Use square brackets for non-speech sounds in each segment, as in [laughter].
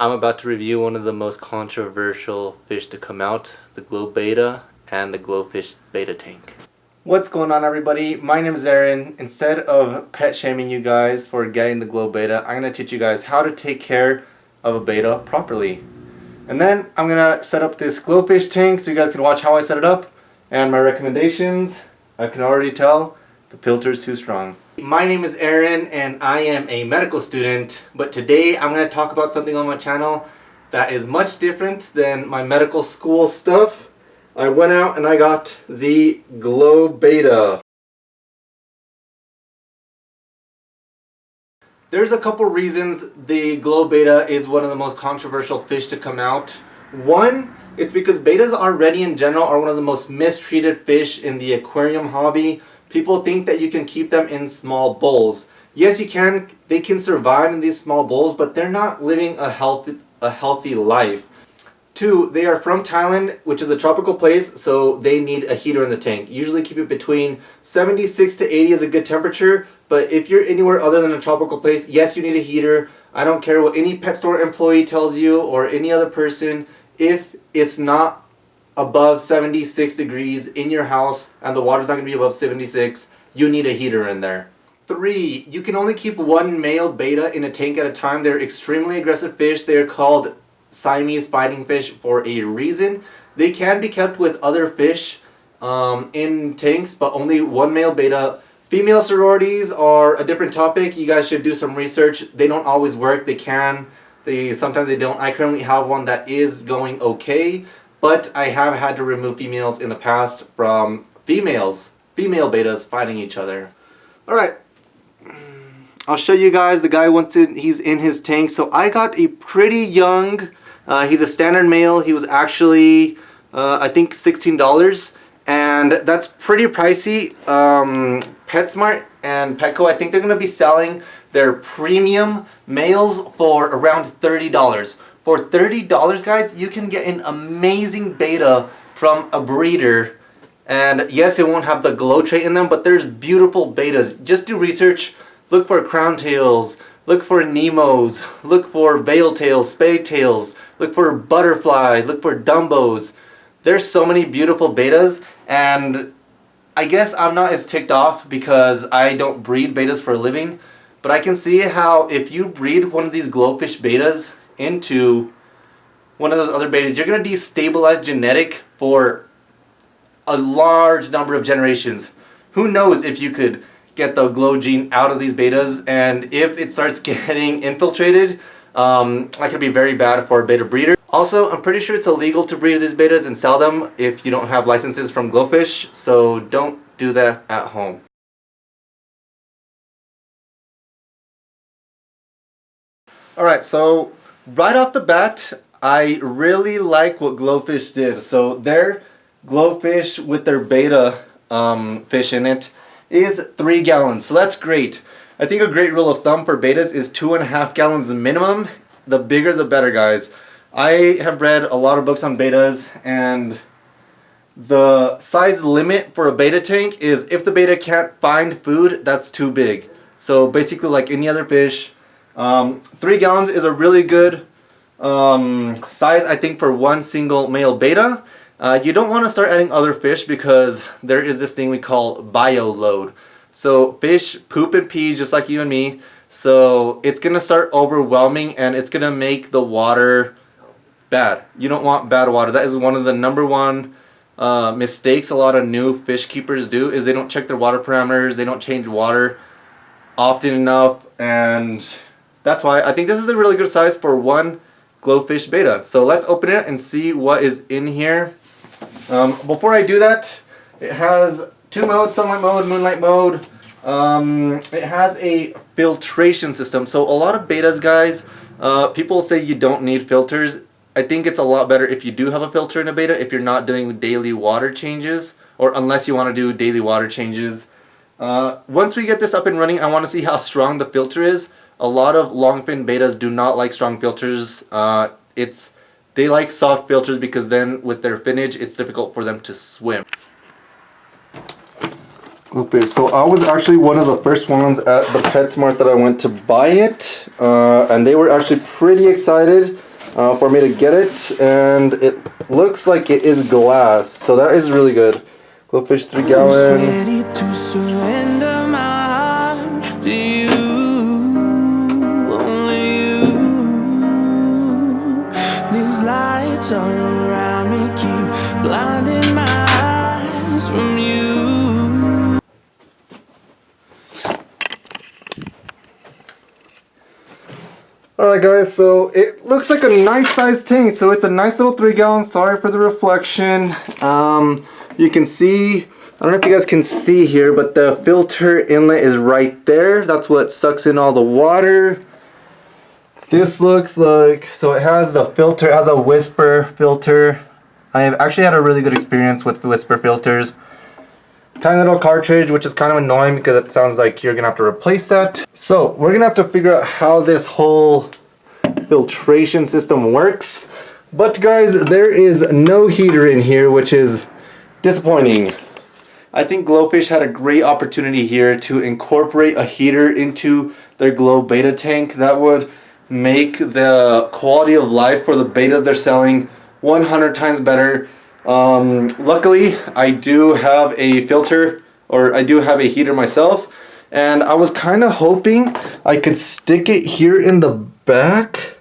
I'm about to review one of the most controversial fish to come out, the glow betta and the GloFish betta tank. What's going on everybody? My name is Aaron. Instead of pet shaming you guys for getting the glow betta, I'm going to teach you guys how to take care of a betta properly. And then I'm going to set up this GloFish tank so you guys can watch how I set it up. And my recommendations, I can already tell the filter is too strong. My name is Aaron and I am a medical student, but today I'm going to talk about something on my channel that is much different than my medical school stuff. I went out and I got the Glow Betta. There's a couple reasons the Glow Betta is one of the most controversial fish to come out. One, it's because bettas already in general are one of the most mistreated fish in the aquarium hobby people think that you can keep them in small bowls. Yes, you can. They can survive in these small bowls, but they're not living a healthy, a healthy life. Two, they are from Thailand, which is a tropical place, so they need a heater in the tank. Usually keep it between 76 to 80 is a good temperature, but if you're anywhere other than a tropical place, yes, you need a heater. I don't care what any pet store employee tells you or any other person. If it's not above 76 degrees in your house and the water's not going to be above 76, you need a heater in there. Three, you can only keep one male betta in a tank at a time. They're extremely aggressive fish. They are called Siamese fighting fish for a reason. They can be kept with other fish um, in tanks, but only one male betta. Female sororities are a different topic. You guys should do some research. They don't always work. They can. They Sometimes they don't. I currently have one that is going okay. But I have had to remove females in the past from females, female bettas fighting each other. Alright, I'll show you guys the guy wants it, he's in his tank. So I got a pretty young, uh, he's a standard male. He was actually, uh, I think $16 and that's pretty pricey. Um, PetSmart and Petco, I think they're going to be selling their premium males for around $30. For $30 guys, you can get an amazing betta from a breeder. And yes, it won't have the glow trait in them, but there's beautiful bettas. Just do research, look for crown tails, look for Nemos, look for veil tails, spade tails, look for butterflies, look for dumbos. There's so many beautiful bettas and I guess I'm not as ticked off because I don't breed bettas for a living, but I can see how if you breed one of these GloFish bettas into one of those other bettas, you're going to destabilize genetic for a large number of generations. Who knows if you could get the glow gene out of these bettas and if it starts [laughs] getting infiltrated, um, that could be very bad for a betta breeder. Also, I'm pretty sure it's illegal to breed these bettas and sell them if you don't have licenses from GloFish, so don't do that at home. Alright, so right off the bat, I really like what GloFish did. So their GloFish with their betta um, fish in it is three gallons. So that's great. I think a great rule of thumb for bettas is two and a half gallons minimum. The bigger the better guys. I have read a lot of books on bettas and the size limit for a betta tank is if the betta can't find food, that's too big. So basically like any other fish, um, three gallons is a really good um, size, I think, for one single male betta. Uh, you don't want to start adding other fish because there is this thing we call bio load. So fish poop and pee just like you and me. So it's going to start overwhelming and it's going to make the water bad. You don't want bad water. That is one of the number one uh, mistakes a lot of new fish keepers do is they don't check their water parameters. They don't change water often enough and that's why I think this is a really good size for one GloFish betta. So let's open it and see what is in here. Um, before I do that, it has two modes, sunlight mode, moonlight mode. Um, it has a filtration system. So a lot of bettas, guys, uh, people say you don't need filters. I think it's a lot better if you do have a filter in a betta if you're not doing daily water changes or unless you want to do daily water changes. Uh, once we get this up and running, I want to see how strong the filter is a lot of longfin bettas do not like strong filters. Uh, it's They like soft filters because then with their finnage, it's difficult for them to swim. Okay, so I was actually one of the first ones at the PetSmart that I went to buy it. Uh, and they were actually pretty excited. uh, for me to get it, and it looks like it is glass, so that is really good. GloFish 3 gallon. All around me keep blinding my eyes from you. Alright guys, so it looks like a nice sized tank. So it's a nice little 3 gallon. Sorry for the reflection. Um, you can see, I don't know if you guys can see here, but the filter inlet is right there. That's what sucks in all the water. This looks like, so it has the filter, it has a whisper filter. I have actually had a really good experience with whisper filters. Tiny little cartridge, which is kind of annoying because it sounds like you're gonna have to replace that. So we're gonna have to figure out how this whole filtration system works. But guys, there is no heater in here, which is disappointing. I think GloFish had a great opportunity here to incorporate a heater into their Glow Betta tank. That would make the quality of life for the bettas they're selling 100 times better. Um, luckily, I do have a filter, or I do have a heater myself, and I was kind of hoping I could stick it here in the back.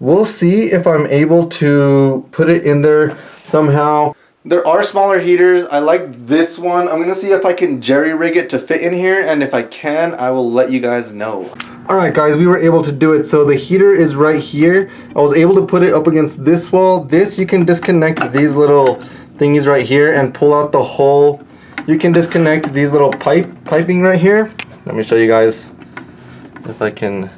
We'll see if I'm able to put it in there somehow. There are smaller heaters. I like this one. I'm gonna see if I can jerry rig it to fit in here, and if I can, I will let you guys know. Alright guys, we were able to do it. So the heater is right here. I was able to put it up against this wall. This, you can disconnect these little thingies right here and pull out the hole. You can disconnect these little pipe piping right here. Let me show you guys if I can.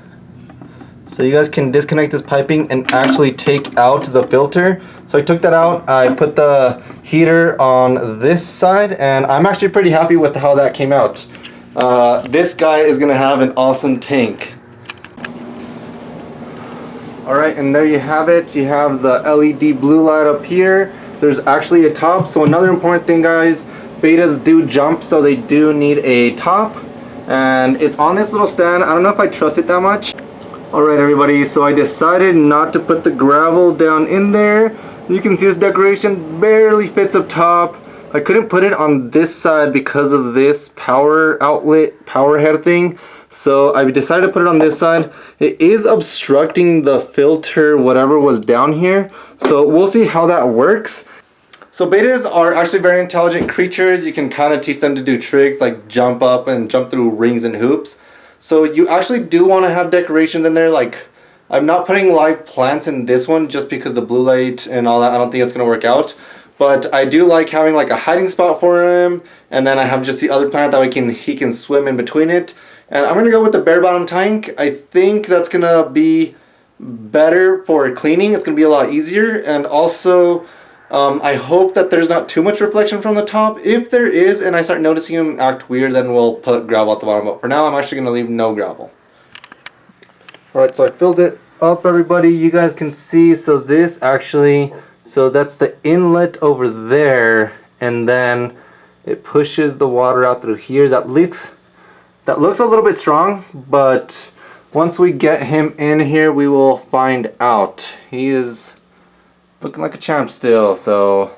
So you guys can disconnect this piping and actually take out the filter. So I took that out. I put the heater on this side and I'm actually pretty happy with how that came out. Uh, this guy is gonna have an awesome tank. Alright, and there you have it. You have the LED blue light up here. There's actually a top. So another important thing guys, bettas do jump so they do need a top. And it's on this little stand. I don't know if I trust it that much. Alright everybody, so I decided not to put the gravel down in there. You can see this decoration barely fits up top. I couldn't put it on this side because of this power outlet, power head thing. So I decided to put it on this side. It is obstructing the filter, whatever was down here. So we'll see how that works. So bettas are actually very intelligent creatures. You can kind of teach them to do tricks like jump up and jump through rings and hoops. So you actually do want to have decorations in there like I'm not putting live plants in this one just because the blue light and all that I don't think it's going to work out. But I do like having like a hiding spot for him and then I have just the other plant that we can he can swim in between it. And I'm going to go with the bare bottom tank. I think that's going to be better for cleaning. It's going to be a lot easier and also um, I hope that there's not too much reflection from the top. If there is and I start noticing him act weird then we'll put gravel at the bottom. But for now I'm actually going to leave no gravel. Alright so I filled it up everybody. You guys can see so this actually so that's the inlet over there and then it pushes the water out through here. That looks, that looks a little bit strong, but once we get him in here, we will find out. He is looking like a champ still, so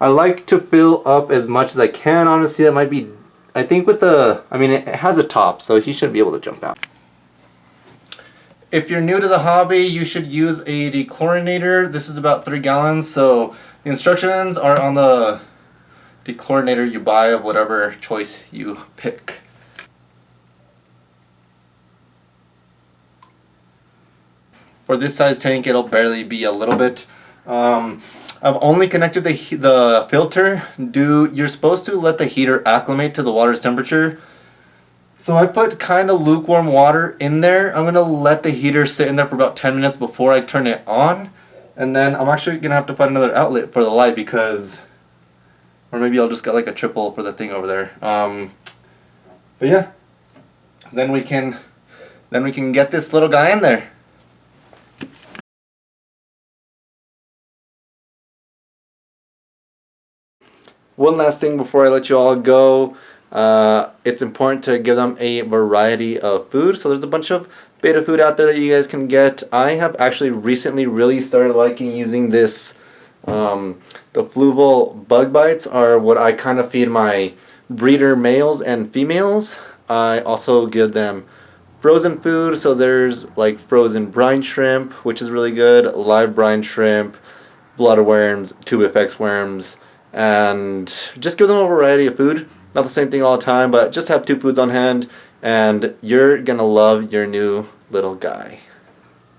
I like to fill up as much as I can. Honestly, that might be, I think with the, I mean, it has a top, so he shouldn't be able to jump out. If you're new to the hobby, you should use a dechlorinator. This is about three gallons, so the instructions are on the dechlorinator you buy of whatever choice you pick. For this size tank, it'll barely be a little bit. Um, I've only connected the, the filter. Do You're supposed to let the heater acclimate to the water's temperature. So I put kind of lukewarm water in there. I'm going to let the heater sit in there for about 10 minutes before I turn it on. And then I'm actually going to have to find another outlet for the light because... Or maybe I'll just get like a triple for the thing over there. Um, but yeah. Then we can... Then we can get this little guy in there. One last thing before I let you all go. Uh, it's important to give them a variety of food. So there's a bunch of betta food out there that you guys can get. I have actually recently really started liking using this. Um, the Fluval bug bites are what I kind of feed my breeder males and females. I also give them frozen food, so there's like frozen brine shrimp, which is really good, live brine shrimp, blood worms, tubifex worms, and just give them a variety of food. Not the same thing all the time, but just have two foods on hand, and you're gonna love your new little guy.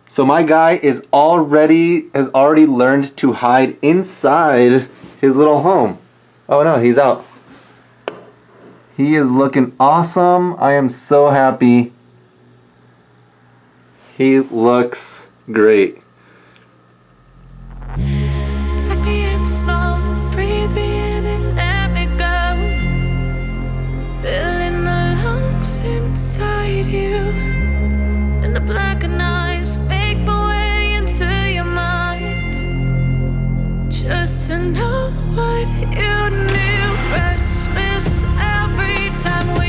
So my guy is already has already learned to hide inside his little home. Oh no, he's out. He is looking awesome. I am so happy. He looks great. Just to know what you knew. Restless every time we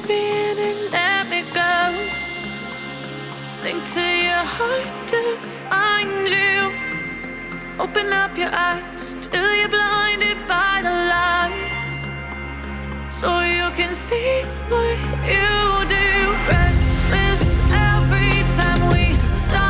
breathe me in and let me go. Sink to your heart to find you. Open up your eyes till you're blinded by the lies. So you can see what you do. Restless every time we start